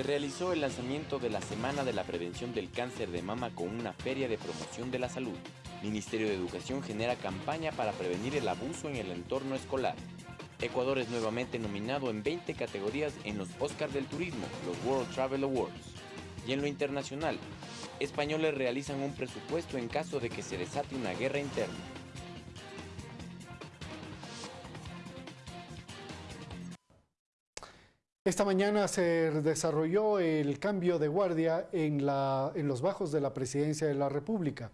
se realizó el lanzamiento de la Semana de la Prevención del Cáncer de Mama con una feria de promoción de la salud. Ministerio de Educación genera campaña para prevenir el abuso en el entorno escolar. Ecuador es nuevamente nominado en 20 categorías en los Oscars del Turismo, los World Travel Awards. Y en lo internacional, españoles realizan un presupuesto en caso de que se desate una guerra interna. Esta mañana se desarrolló el cambio de guardia en, en, los bajos de la Presidencia de la República,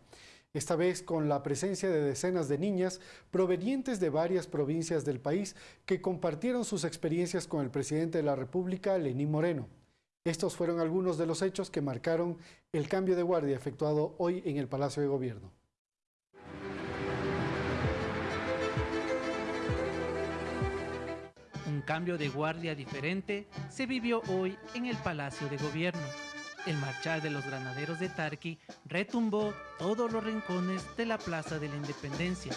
esta vez con la presencia de decenas de niñas provenientes de varias provincias del país que compartieron sus experiencias con el presidente de la República, Lenín Moreno. Estos fueron algunos de los hechos que marcaron el cambio de guardia efectuado hoy en el Palacio de Gobierno. Cambio de guardia diferente se vivió hoy en el Palacio de Gobierno. El marchar de los granaderos de Tarqui retumbó todos los rincones de la Plaza de la Independencia.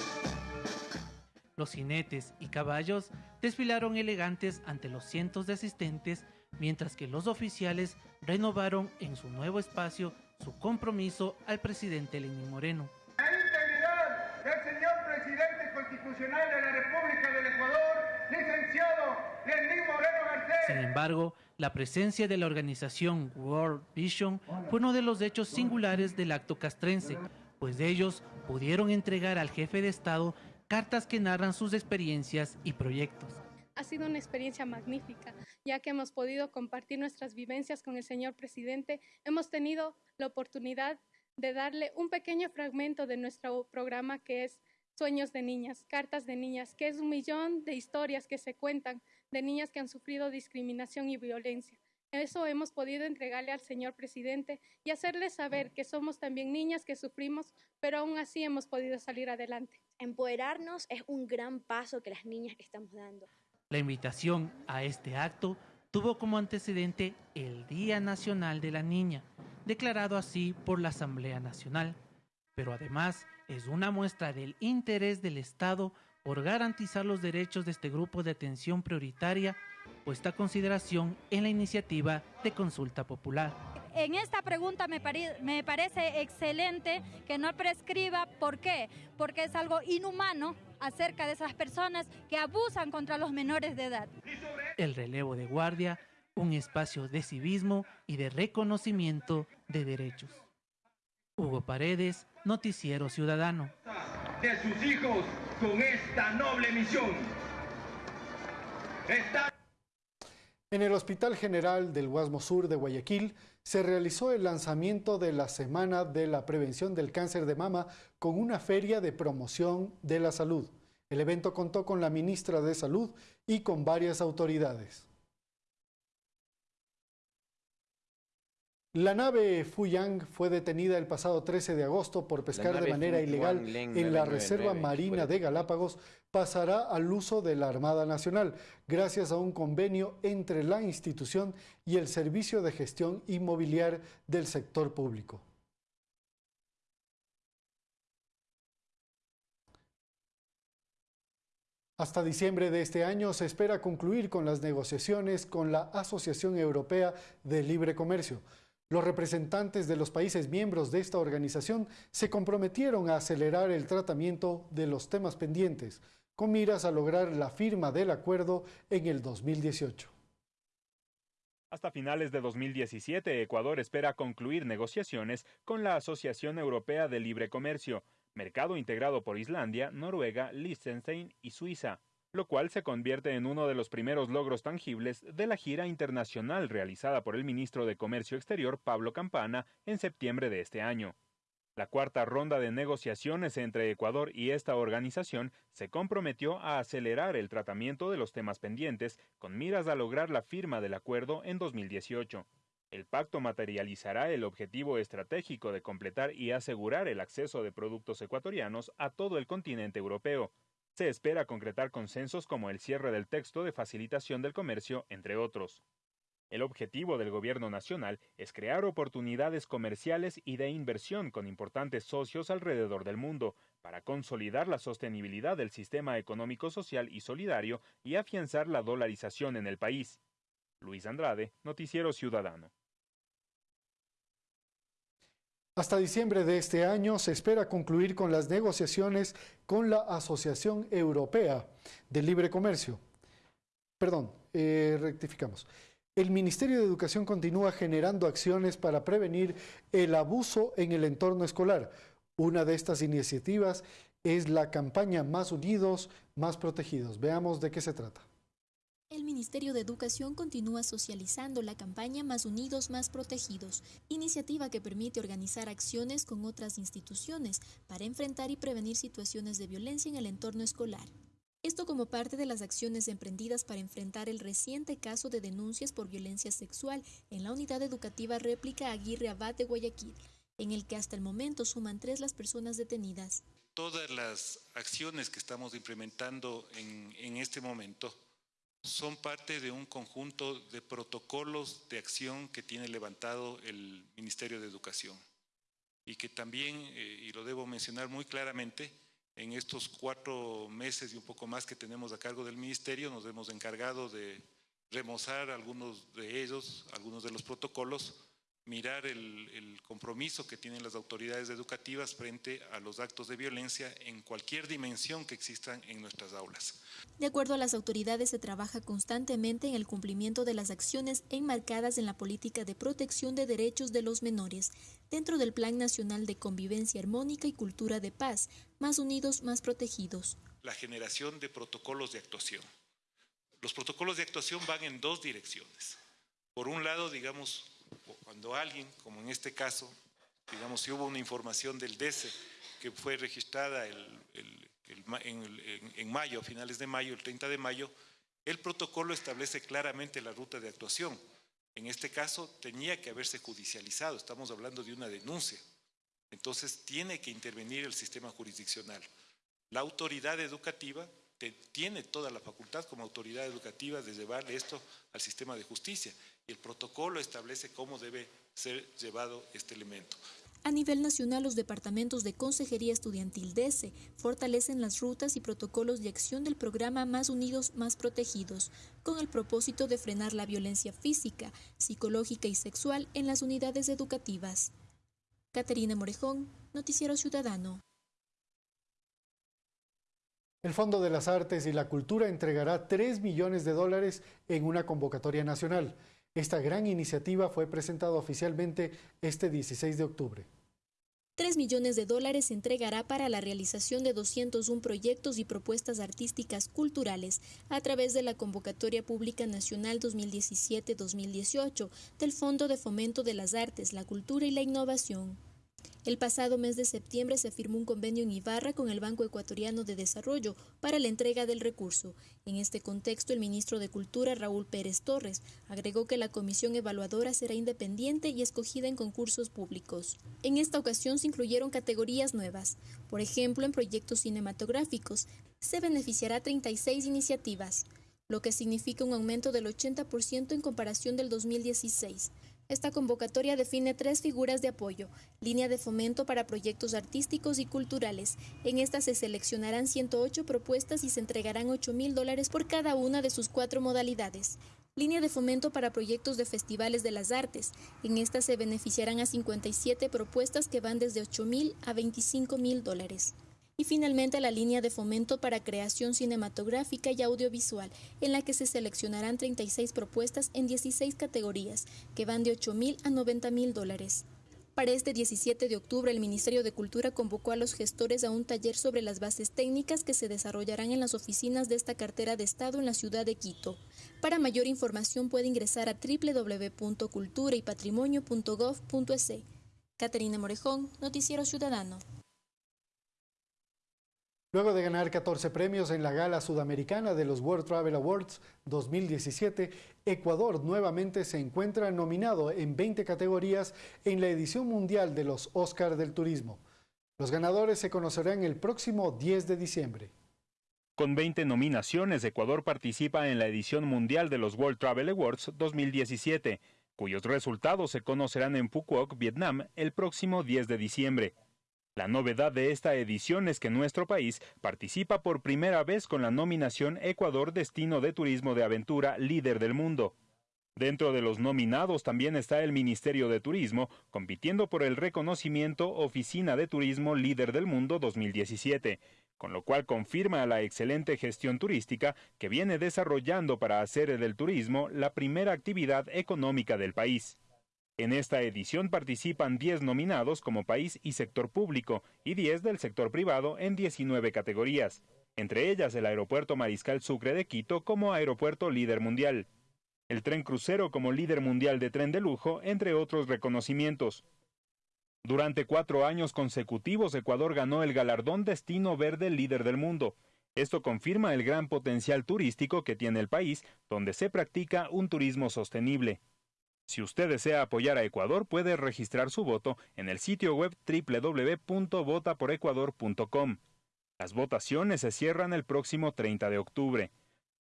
Los jinetes y caballos desfilaron elegantes ante los cientos de asistentes, mientras que los oficiales renovaron en su nuevo espacio su compromiso al presidente Lenín Moreno. La integridad del señor presidente constitucional de la República del Ecuador, licenciado Lenín Moreno Garcés. Sin embargo, la presencia de la organización World Vision fue uno de los hechos singulares del acto castrense, pues ellos pudieron entregar al jefe de Estado cartas que narran sus experiencias y proyectos. Ha sido una experiencia magnífica, ya que hemos podido compartir nuestras vivencias con el señor presidente. Hemos tenido la oportunidad de darle un pequeño fragmento de nuestro programa que es Sueños de Niñas, Cartas de Niñas, que es un millón de historias que se cuentan de niñas que han sufrido discriminación y violencia. Eso hemos podido entregarle al señor presidente y hacerle saber que somos también niñas que sufrimos, pero aún así hemos podido salir adelante. Empoderarnos es un gran paso que las niñas estamos dando. La invitación a este acto tuvo como antecedente el Día Nacional de la Niña, declarado así por la Asamblea Nacional, pero además es una muestra del interés del Estado por garantizar los derechos de este grupo de atención prioritaria puesta a consideración en la iniciativa de consulta popular. En esta pregunta me, me parece excelente que no prescriba. ¿Por qué? Porque es algo inhumano acerca de esas personas que abusan contra los menores de edad. El relevo de guardia, un espacio de civismo y de reconocimiento de derechos. Hugo Paredes, Noticiero Ciudadano. De sus hijos con esta noble misión. En el Hospital General del Guasmo Sur de Guayaquil se realizó el lanzamiento de la Semana de la Prevención del Cáncer de Mama con una feria de promoción de la salud. El evento contó con la ministra de Salud y con varias autoridades. La nave Fuyang fue detenida el pasado 13 de agosto por pescar de manera ilegal en la Reserva Marina de Galápagos. Pasará al uso de la Armada Nacional gracias a un convenio entre la institución y el Servicio de Gestión Inmobiliar del sector público. Hasta diciembre de este año se espera concluir con las negociaciones con la Asociación Europea de Libre Comercio. Los representantes de los países miembros de esta organización se comprometieron a acelerar el tratamiento de los temas pendientes, con miras a lograr la firma del acuerdo en el 2018. Hasta finales de 2017, Ecuador espera concluir negociaciones con la Asociación Europea de Libre Comercio, mercado integrado por Islandia, Noruega, Liechtenstein y Suiza lo cual se convierte en uno de los primeros logros tangibles de la gira internacional realizada por el ministro de Comercio Exterior Pablo Campana en septiembre de este año. La cuarta ronda de negociaciones entre Ecuador y esta organización se comprometió a acelerar el tratamiento de los temas pendientes con miras a lograr la firma del acuerdo en 2018. El pacto materializará el objetivo estratégico de completar y asegurar el acceso de productos ecuatorianos a todo el continente europeo, se espera concretar consensos como el cierre del texto de facilitación del comercio, entre otros. El objetivo del Gobierno Nacional es crear oportunidades comerciales y de inversión con importantes socios alrededor del mundo, para consolidar la sostenibilidad del sistema económico social y solidario y afianzar la dolarización en el país. Luis Andrade, Noticiero Ciudadano. Hasta diciembre de este año se espera concluir con las negociaciones con la Asociación Europea de Libre Comercio. Perdón, eh, rectificamos. El Ministerio de Educación continúa generando acciones para prevenir el abuso en el entorno escolar. Una de estas iniciativas es la campaña Más Unidos, Más Protegidos. Veamos de qué se trata. El Ministerio de Educación continúa socializando la campaña Más Unidos, Más Protegidos, iniciativa que permite organizar acciones con otras instituciones para enfrentar y prevenir situaciones de violencia en el entorno escolar. Esto como parte de las acciones emprendidas para enfrentar el reciente caso de denuncias por violencia sexual en la unidad educativa réplica Aguirre Abad de Guayaquil, en el que hasta el momento suman tres las personas detenidas. Todas las acciones que estamos implementando en, en este momento son parte de un conjunto de protocolos de acción que tiene levantado el Ministerio de Educación. Y que también, eh, y lo debo mencionar muy claramente, en estos cuatro meses y un poco más que tenemos a cargo del Ministerio, nos hemos encargado de remozar algunos de ellos, algunos de los protocolos, mirar el, compromiso que tienen las autoridades educativas frente a los actos de violencia en cualquier dimensión que existan en nuestras aulas. De acuerdo a las autoridades, se trabaja constantemente en el cumplimiento de las acciones enmarcadas en la política de protección de derechos de los menores, dentro del Plan Nacional de Convivencia Armónica y Cultura de Paz, más unidos, más protegidos. La generación de protocolos de actuación. Los protocolos de actuación van en dos direcciones. Por un lado, digamos, cuando alguien, como en este caso, digamos, si hubo una información del DECE que fue registrada en, mayo, a finales de mayo, el 30 de mayo, el protocolo establece claramente la ruta de actuación. En este caso tenía que haberse judicializado, estamos hablando de una denuncia. Entonces tiene que intervenir el sistema jurisdiccional. La autoridad educativa tiene toda la facultad como autoridad educativa de llevarle esto al sistema de justicia y el protocolo establece cómo debe ser llevado este elemento. A nivel nacional, los departamentos de Consejería Estudiantil DESE fortalecen las rutas y protocolos de acción del programa Más Unidos, Más Protegidos, con el propósito de frenar la violencia física, psicológica y sexual en las unidades educativas. Caterina Morejón, Noticiero Ciudadano. El Fondo de las Artes y la Cultura entregará 3 millones de dólares en una convocatoria nacional. Esta gran iniciativa fue presentada oficialmente este 16 de octubre. 3 millones de dólares se entregará para la realización de 201 proyectos y propuestas artísticas culturales a través de la Convocatoria Pública Nacional 2017-2018 del Fondo de Fomento de las Artes, la Cultura y la Innovación. El pasado mes de septiembre se firmó un convenio en Ibarra con el Banco Ecuatoriano de Desarrollo para la entrega del recurso. En este contexto, el ministro de Cultura, Raúl Pérez Torres, agregó que la comisión evaluadora será independiente y escogida en concursos públicos. En esta ocasión se incluyeron categorías nuevas. Por ejemplo, en proyectos cinematográficos se beneficiará 36 iniciativas, lo que significa un aumento del 80% en comparación del 2016. Esta convocatoria define tres figuras de apoyo, línea de fomento para proyectos artísticos y culturales. En esta se seleccionarán 108 propuestas y se entregarán 8 mil dólares por cada una de sus cuatro modalidades. Línea de fomento para proyectos de festivales de las artes. En esta se beneficiarán a 57 propuestas que van desde 8 mil a 25 mil dólares y finalmente la línea de fomento para creación cinematográfica y audiovisual, en la que se seleccionarán 36 propuestas en 16 categorías, que van de 8 mil a 90 mil dólares. Para este 17 de octubre, el Ministerio de Cultura convocó a los gestores a un taller sobre las bases técnicas que se desarrollarán en las oficinas de esta cartera de Estado en la ciudad de Quito. Para mayor información puede ingresar a www.culturaypatrimonio.gov.es. Caterina Morejón, Noticiero Ciudadano. Luego de ganar 14 premios en la gala sudamericana de los World Travel Awards 2017, Ecuador nuevamente se encuentra nominado en 20 categorías en la edición mundial de los Oscars del Turismo. Los ganadores se conocerán el próximo 10 de diciembre. Con 20 nominaciones, Ecuador participa en la edición mundial de los World Travel Awards 2017, cuyos resultados se conocerán en Phuoc, Vietnam, el próximo 10 de diciembre. La novedad de esta edición es que nuestro país participa por primera vez con la nominación Ecuador Destino de Turismo de Aventura Líder del Mundo. Dentro de los nominados también está el Ministerio de Turismo, compitiendo por el reconocimiento Oficina de Turismo Líder del Mundo 2017, con lo cual confirma la excelente gestión turística que viene desarrollando para hacer del turismo la primera actividad económica del país. En esta edición participan 10 nominados como país y sector público y 10 del sector privado en 19 categorías, entre ellas el Aeropuerto Mariscal Sucre de Quito como Aeropuerto Líder Mundial el tren crucero como líder mundial de tren de lujo, entre otros reconocimientos. Durante cuatro años consecutivos, Ecuador ganó el galardón Destino Verde Líder del Mundo. Esto confirma el gran potencial turístico que tiene el país, donde se practica un turismo sostenible. Si usted desea apoyar a Ecuador, puede registrar su voto en el sitio web www.votaporecuador.com. Las votaciones se cierran el próximo 30 de octubre.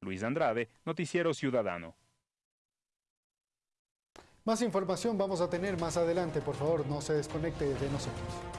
Luis Andrade, Noticiero Ciudadano. Más información vamos a tener más adelante, por favor, no se desconecte de nosotros.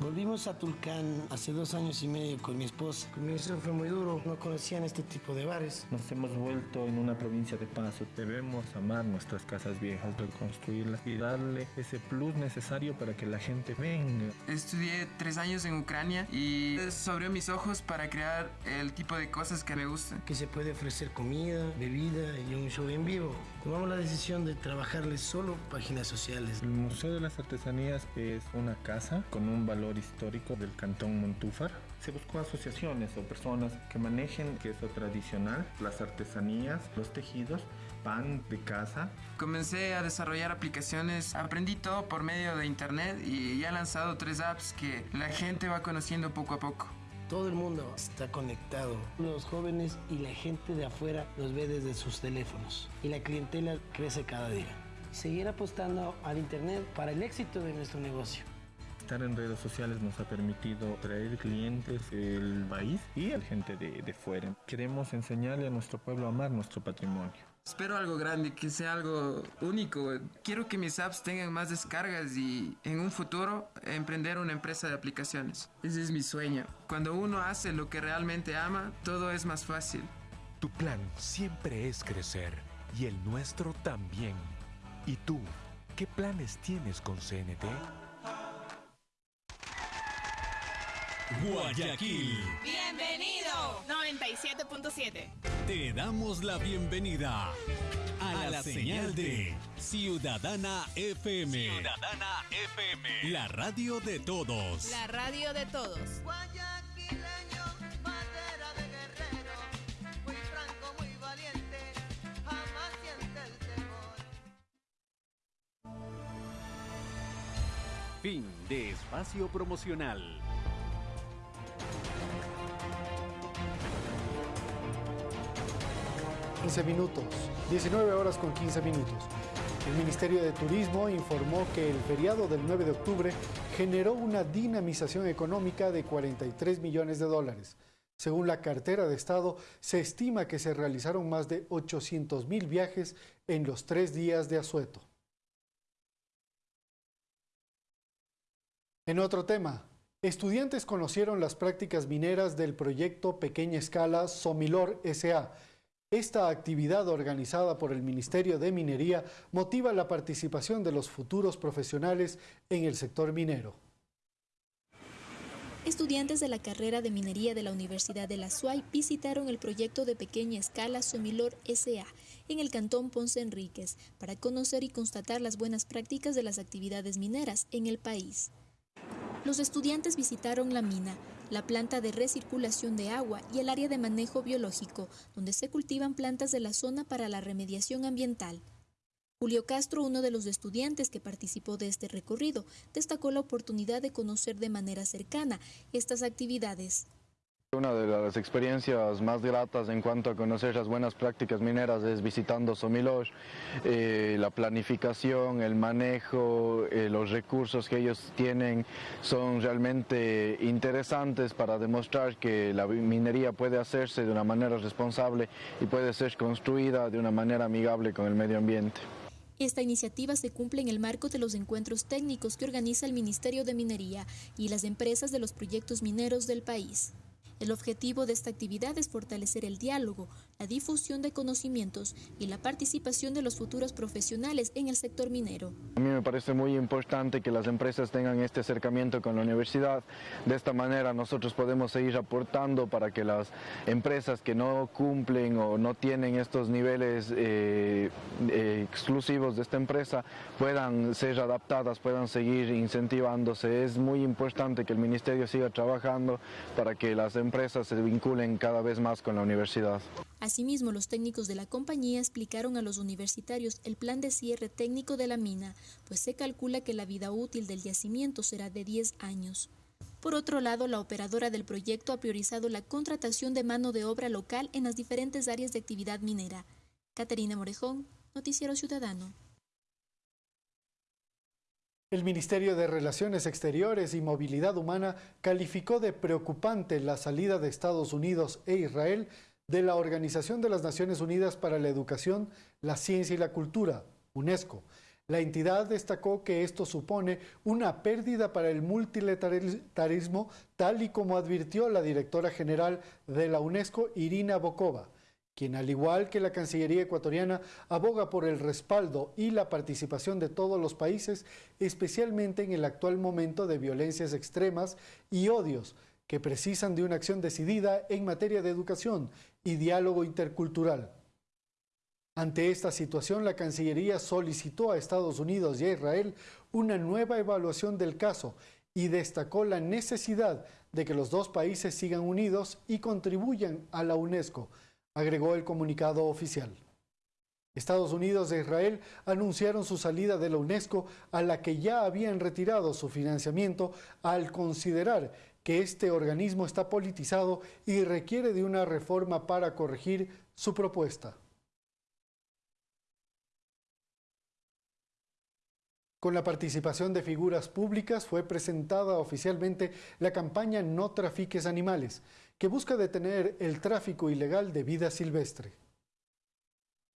Volvimos a Tulcán hace dos años y medio con mi esposa. Con mi esposa fue muy duro, no conocían este tipo de bares. Nos hemos vuelto en una provincia de paso. Debemos amar nuestras casas viejas, reconstruirlas y darle ese plus necesario para que la gente venga. Estudié tres años en Ucrania y eso abrió mis ojos para crear el tipo de cosas que me gustan. Que se puede ofrecer comida, bebida y un show en vivo. Tomamos la decisión de trabajarles solo páginas sociales. El Museo de las Artesanías es una casa con un valor histórico del Cantón Montúfar. Se buscó asociaciones o personas que manejen queso tradicional, las artesanías, los tejidos, pan de casa. Comencé a desarrollar aplicaciones, aprendí todo por medio de internet y ya he lanzado tres apps que la gente va conociendo poco a poco. Todo el mundo está conectado. Los jóvenes y la gente de afuera los ve desde sus teléfonos y la clientela crece cada día. Seguir apostando al Internet para el éxito de nuestro negocio estar en redes sociales nos ha permitido traer clientes del país y a gente de, de fuera. Queremos enseñarle a nuestro pueblo a amar nuestro patrimonio. Espero algo grande, que sea algo único. Quiero que mis apps tengan más descargas y en un futuro emprender una empresa de aplicaciones. Ese es mi sueño. Cuando uno hace lo que realmente ama, todo es más fácil. Tu plan siempre es crecer y el nuestro también. ¿Y tú? ¿Qué planes tienes con CNT? Guayaquil. Bienvenido. 97.7. Te damos la bienvenida a, la, señal de Ciudadana FM. Ciudadana FM. La radio de todos. La radio de todos. Fin de espacio promocional. 15 minutos, 19 horas con 15 minutos. El Ministerio de Turismo informó que el feriado del 9 de octubre generó una dinamización económica de 43 millones de dólares. Según la cartera de Estado, se estima que se realizaron más de 800 mil viajes en los tres días de asueto. En otro tema, estudiantes conocieron las prácticas mineras del proyecto Pequeña Escala Somilor SA, esta actividad organizada por el Ministerio de Minería motiva la participación de los futuros profesionales en el sector minero. Estudiantes de la carrera de minería de la Universidad de la SUAY visitaron el proyecto de pequeña escala Somilor SA en el cantón Ponce Enríquez para conocer y constatar las buenas prácticas de las actividades mineras en el país. Los estudiantes visitaron la mina, la planta de recirculación de agua y el área de manejo biológico, donde se cultivan plantas de la zona para la remediación ambiental. Julio Castro, uno de los estudiantes que participó de este recorrido, destacó la oportunidad de conocer de manera cercana estas actividades. Una de las experiencias más gratas en cuanto a conocer las buenas prácticas mineras es visitando Somilosh, eh, la planificación, el manejo, eh, los recursos que ellos tienen son realmente interesantes para demostrar que la minería puede hacerse de una manera responsable y puede ser construida de una manera amigable con el medio ambiente. Esta iniciativa se cumple en el marco de los encuentros técnicos que organiza el Ministerio de Minería y las empresas de los proyectos mineros del país. El objetivo de esta actividad es fortalecer el diálogo, la difusión de conocimientos y la participación de los futuros profesionales en el sector minero. A mí me parece muy importante que las empresas tengan este acercamiento con la universidad. De esta manera nosotros podemos seguir aportando para que las empresas que no cumplen o no tienen estos niveles eh, eh, exclusivos de esta empresa puedan ser adaptadas, puedan seguir incentivándose. Es muy importante que el Ministerio siga trabajando para que las empresas empresas se vinculen cada vez más con la universidad. Asimismo, los técnicos de la compañía explicaron a los universitarios el plan de cierre técnico de la mina, pues se calcula que la vida útil del yacimiento será de 10 años. Por otro lado, la operadora del proyecto ha priorizado la contratación de mano de obra local en las diferentes áreas de actividad minera. Caterina Morejón, Noticiero Ciudadano. El Ministerio de Relaciones Exteriores y Movilidad Humana calificó de preocupante la salida de Estados Unidos e Israel de la Organización de las Naciones Unidas para la Educación, la Ciencia y la Cultura, UNESCO. La entidad destacó que esto supone una pérdida para el multilateralismo, tal y como advirtió la directora general de la UNESCO, Irina Bokova quien al igual que la Cancillería ecuatoriana aboga por el respaldo y la participación de todos los países, especialmente en el actual momento de violencias extremas y odios que precisan de una acción decidida en materia de educación y diálogo intercultural. Ante esta situación, la Cancillería solicitó a Estados Unidos y a Israel una nueva evaluación del caso y destacó la necesidad de que los dos países sigan unidos y contribuyan a la UNESCO, agregó el comunicado oficial. Estados Unidos e Israel anunciaron su salida de la UNESCO a la que ya habían retirado su financiamiento al considerar que este organismo está politizado y requiere de una reforma para corregir su propuesta. Con la participación de figuras públicas fue presentada oficialmente la campaña No trafiques animales, que busca detener el tráfico ilegal de vida silvestre.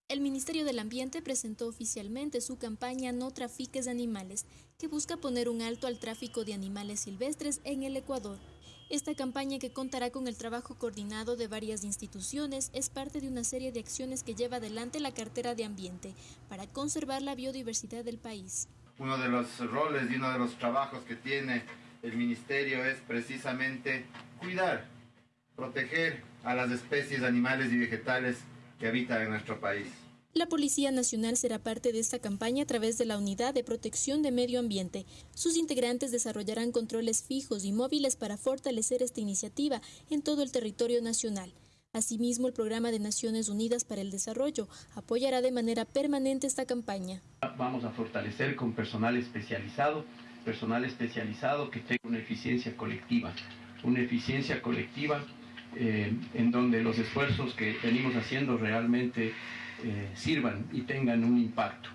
El Ministerio del Ambiente presentó oficialmente su campaña No trafiques animales, que busca poner un alto al tráfico de animales silvestres en el Ecuador. Esta campaña, que contará con el trabajo coordinado de varias instituciones, es parte de una serie de acciones que lleva adelante la cartera de ambiente para conservar la biodiversidad del país. Uno de los roles y uno de los trabajos que tiene el ministerio es precisamente cuidar proteger a las especies animales y vegetales que habitan en nuestro país. La Policía Nacional será parte de esta campaña a través de la Unidad de Protección de Medio Ambiente. Sus integrantes desarrollarán controles fijos y móviles para fortalecer esta iniciativa en todo el territorio nacional. Asimismo, el Programa de Naciones Unidas para el Desarrollo apoyará de manera permanente esta campaña. Vamos a fortalecer con personal especializado, personal especializado que tenga una eficiencia colectiva, una eficiencia colectiva eh, en donde los esfuerzos que venimos haciendo realmente eh, sirvan y tengan un impacto.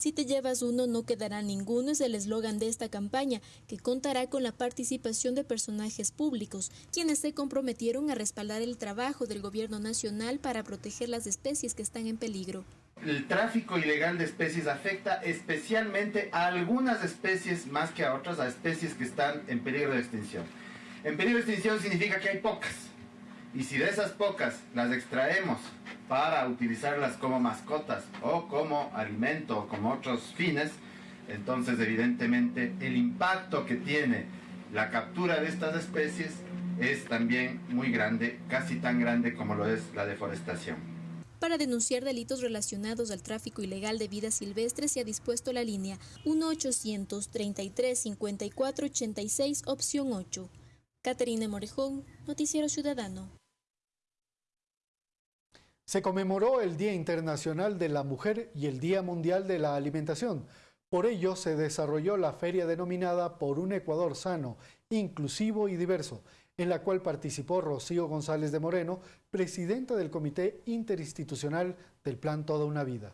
Si te llevas uno, no quedará ninguno es el eslogan de esta campaña, que contará con la participación de personajes públicos, quienes se comprometieron a respaldar el trabajo del gobierno nacional para proteger las especies que están en peligro. El tráfico ilegal de especies afecta especialmente a algunas especies más que a otras, a especies que están en peligro de extinción. En peligro de extinción significa que hay pocas, y si de esas pocas las extraemos para utilizarlas como mascotas o como alimento o como otros fines, entonces evidentemente el impacto que tiene la captura de estas especies es también muy grande, casi tan grande como lo es la deforestación. Para denunciar delitos relacionados al tráfico ilegal de vida silvestre se ha dispuesto la línea 1-833-5486, opción 8. Caterina Morejón, Noticiero Ciudadano. Se conmemoró el Día Internacional de la Mujer y el Día Mundial de la Alimentación. Por ello se desarrolló la feria denominada Por un Ecuador sano, inclusivo y diverso, en la cual participó Rocío González de Moreno, presidenta del Comité Interinstitucional del Plan Toda una Vida.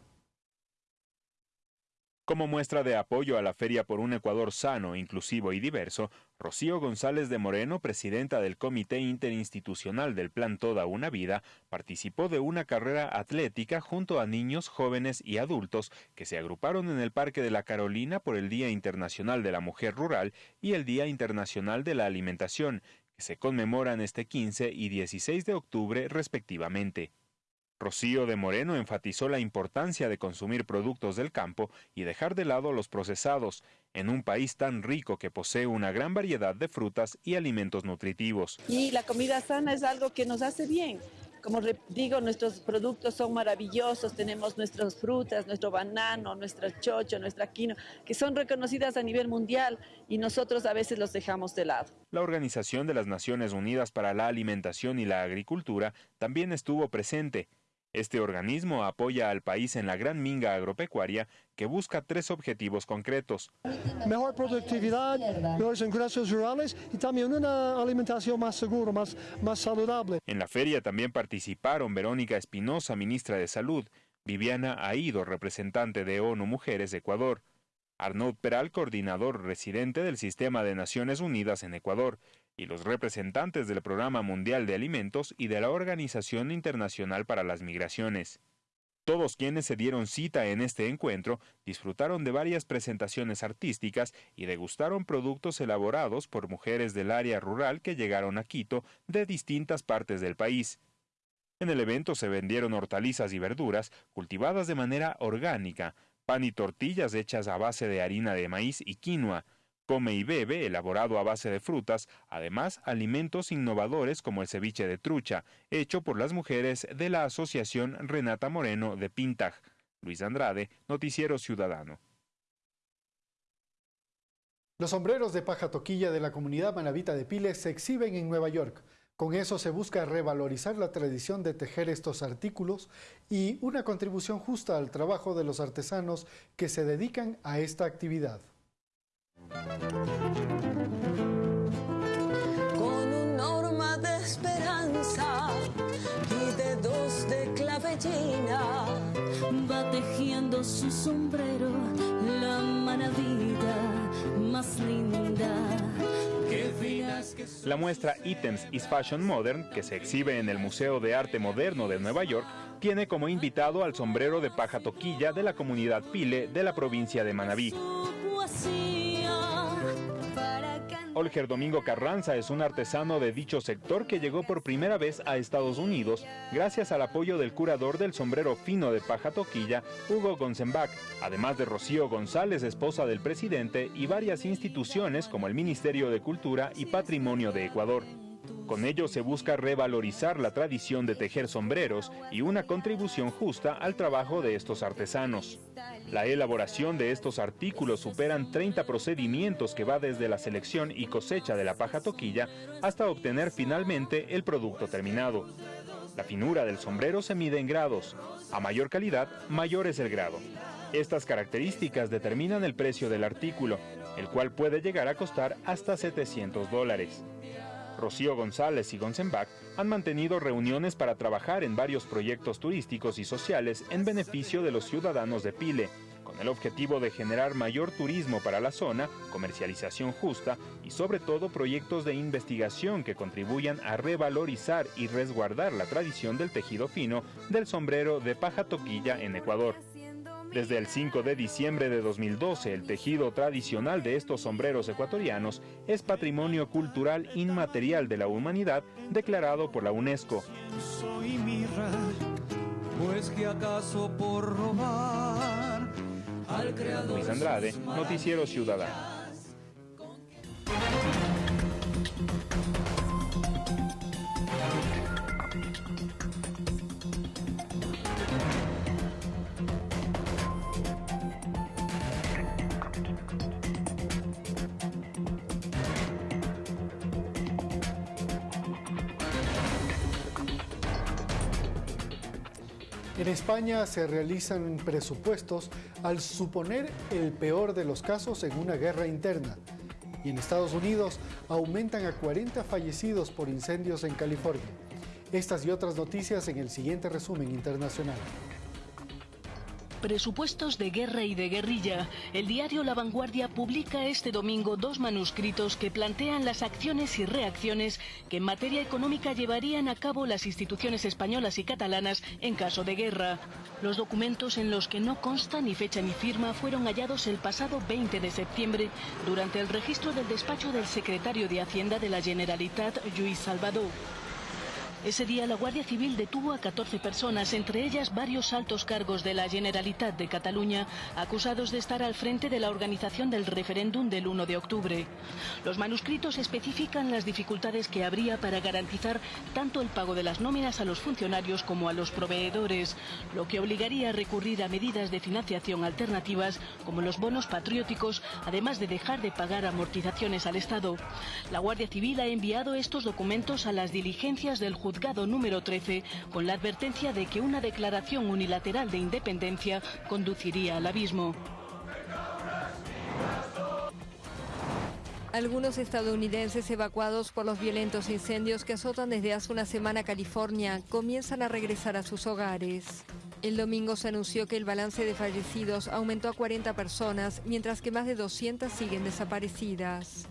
Como muestra de apoyo a la Feria por un Ecuador sano, inclusivo y diverso, Rocío González de Moreno, presidenta del Comité Interinstitucional del Plan Toda una Vida, participó de una carrera atlética junto a niños, jóvenes y adultos que se agruparon en el Parque de la Carolina por el Día Internacional de la Mujer Rural y el Día Internacional de la Alimentación, que se conmemoran este 15 y 16 de octubre respectivamente. Rocío de Moreno enfatizó la importancia de consumir productos del campo y dejar de lado los procesados, en un país tan rico que posee una gran variedad de frutas y alimentos nutritivos. Y la comida sana es algo que nos hace bien. Como digo, nuestros productos son maravillosos, tenemos nuestras frutas, nuestro banano, nuestra chocho, nuestra quino, que son reconocidas a nivel mundial y nosotros a veces los dejamos de lado. La Organización de las Naciones Unidas para la Alimentación y la Agricultura también estuvo presente este organismo apoya al país en la gran minga agropecuaria que busca tres objetivos concretos. Mejor productividad, mejores ingresos rurales y también una alimentación más segura, más, más saludable. En la feria también participaron Verónica Espinosa, ministra de Salud, Viviana Aido, representante de ONU Mujeres de Ecuador, Arnaud Peral, coordinador residente del Sistema de Naciones Unidas en Ecuador, y los representantes del Programa Mundial de Alimentos y de la Organización Internacional para las Migraciones. Todos quienes se dieron cita en este encuentro disfrutaron de varias presentaciones artísticas y degustaron productos elaborados por mujeres del área rural que llegaron a Quito de distintas partes del país. En el evento se vendieron hortalizas y verduras cultivadas de manera orgánica, pan y tortillas hechas a base de harina de maíz y quinoa, Come y bebe, elaborado a base de frutas, además alimentos innovadores como el ceviche de trucha, hecho por las mujeres de la Asociación Renata Moreno de Pintag. Luis Andrade, Noticiero Ciudadano. Los sombreros de paja toquilla de la comunidad manavita de Piles se exhiben en Nueva York. Con eso se busca revalorizar la tradición de tejer estos artículos y una contribución justa al trabajo de los artesanos que se dedican a esta actividad. Con un norma de esperanza y dedos de clavellina, va tejiendo su sombrero la manavida más linda. La muestra Items is Fashion Modern, que se exhibe en el Museo de Arte Moderno de Nueva York, tiene como invitado al sombrero de paja toquilla de la comunidad Pile de la provincia de Manabí. Olger Domingo Carranza es un artesano de dicho sector que llegó por primera vez a Estados Unidos gracias al apoyo del curador del sombrero fino de paja toquilla, Hugo Gonzenbach, además de Rocío González, esposa del presidente, y varias instituciones como el Ministerio de Cultura y Patrimonio de Ecuador. Con ello se busca revalorizar la tradición de tejer sombreros y una contribución justa al trabajo de estos artesanos. La elaboración de estos artículos superan 30 procedimientos que va desde la selección y cosecha de la paja toquilla hasta obtener finalmente el producto terminado. La finura del sombrero se mide en grados. A mayor calidad, mayor es el grado. Estas características determinan el precio del artículo, el cual puede llegar a costar hasta 700 dólares. Rocío González y Gonzenbach han mantenido reuniones para trabajar en varios proyectos turísticos y sociales en beneficio de los ciudadanos de Pile, con el objetivo de generar mayor turismo para la zona, comercialización justa y sobre todo proyectos de investigación que contribuyan a revalorizar y resguardar la tradición del tejido fino del sombrero de paja toquilla en Ecuador. Desde el 5 de diciembre de 2012, el tejido tradicional de estos sombreros ecuatorianos es patrimonio cultural inmaterial de la humanidad declarado por la UNESCO. pues que acaso por robar al Luis Andrade, Noticiero Ciudadano. En España se realizan presupuestos al suponer el peor de los casos en una guerra interna. Y en Estados Unidos aumentan a 40 fallecidos por incendios en California. Estas y otras noticias en el siguiente resumen internacional. Presupuestos de guerra y de guerrilla. El diario La Vanguardia publica este domingo dos manuscritos que plantean las acciones y reacciones que en materia económica llevarían a cabo las instituciones españolas y catalanas en caso de guerra. Los documentos en los que no consta ni fecha ni firma fueron hallados el pasado 20 de septiembre durante el registro del despacho del secretario de Hacienda de la Generalitat, Lluís Salvador. Ese día la Guardia Civil detuvo a 14 personas, entre ellas varios altos cargos de la Generalitat de Cataluña, acusados de estar al frente de la organización del referéndum del 1 de octubre. Los manuscritos especifican las dificultades que habría para garantizar tanto el pago de las nóminas a los funcionarios como a los proveedores, lo que obligaría a recurrir a medidas de financiación alternativas como los bonos patrióticos, además de dejar de pagar amortizaciones al Estado. La Guardia Civil ha enviado estos documentos a las diligencias del número 13 con la advertencia de que una declaración unilateral de independencia conduciría al abismo. Algunos estadounidenses evacuados por los violentos incendios que azotan desde hace una semana California comienzan a regresar a sus hogares. El domingo se anunció que el balance de fallecidos aumentó a 40 personas, mientras que más de 200 siguen desaparecidas.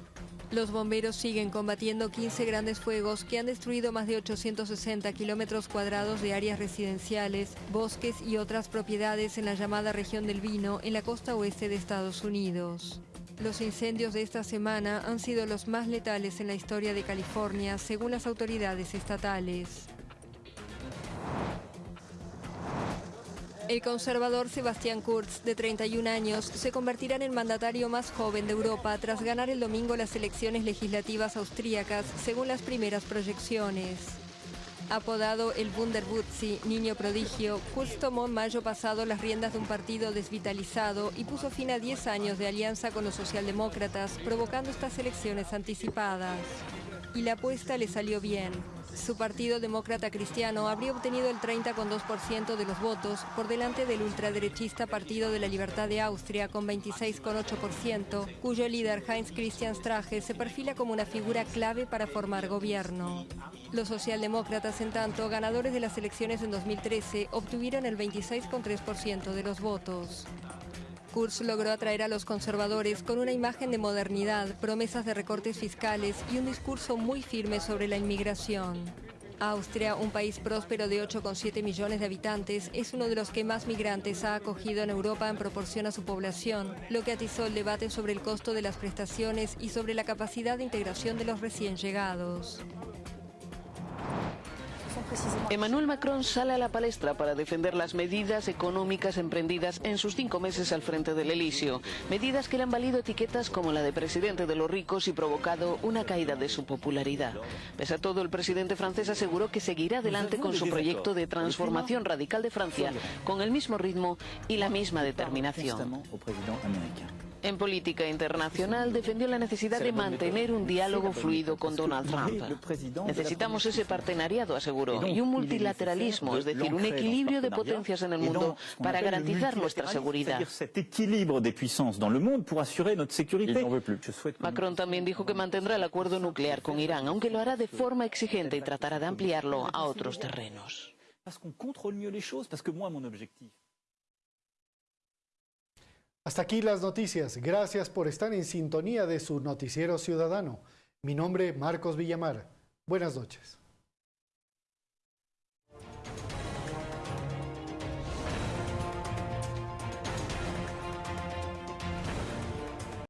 Los bomberos siguen combatiendo 15 grandes fuegos que han destruido más de 860 kilómetros cuadrados de áreas residenciales, bosques y otras propiedades en la llamada región del vino en la costa oeste de Estados Unidos. Los incendios de esta semana han sido los más letales en la historia de California, según las autoridades estatales. El conservador Sebastián Kurz, de 31 años, se convertirá en el mandatario más joven de Europa tras ganar el domingo las elecciones legislativas austríacas, según las primeras proyecciones. Apodado el Wunderwutzi, niño prodigio, Kurz tomó en mayo pasado las riendas de un partido desvitalizado y puso fin a 10 años de alianza con los socialdemócratas, provocando estas elecciones anticipadas. Y la apuesta le salió bien. Su partido demócrata cristiano habría obtenido el 30,2% de los votos por delante del ultraderechista Partido de la Libertad de Austria con 26,8%, cuyo líder Heinz Christian Strache se perfila como una figura clave para formar gobierno. Los socialdemócratas, en tanto, ganadores de las elecciones en 2013, obtuvieron el 26,3% de los votos. Kurz logró atraer a los conservadores con una imagen de modernidad, promesas de recortes fiscales y un discurso muy firme sobre la inmigración. Austria, un país próspero de 8,7 millones de habitantes, es uno de los que más migrantes ha acogido en Europa en proporción a su población, lo que atizó el debate sobre el costo de las prestaciones y sobre la capacidad de integración de los recién llegados. Emmanuel Macron sale a la palestra para defender las medidas económicas emprendidas en sus cinco meses al frente del Elíseo. Medidas que le han valido etiquetas como la de presidente de los ricos y provocado una caída de su popularidad. Pese a todo, el presidente francés aseguró que seguirá adelante con su proyecto de transformación radical de Francia con el mismo ritmo y la misma determinación. En política internacional defendió la necesidad de mantener un diálogo fluido con Donald Trump. Necesitamos ese partenariado, aseguró, y un multilateralismo, es decir, un equilibrio de potencias en el mundo para garantizar nuestra seguridad. Macron también dijo que mantendrá el acuerdo nuclear con Irán, aunque lo hará de forma exigente y tratará de ampliarlo a otros terrenos. Hasta aquí las noticias. Gracias por estar en sintonía de su noticiero ciudadano. Mi nombre Marcos Villamar. Buenas noches.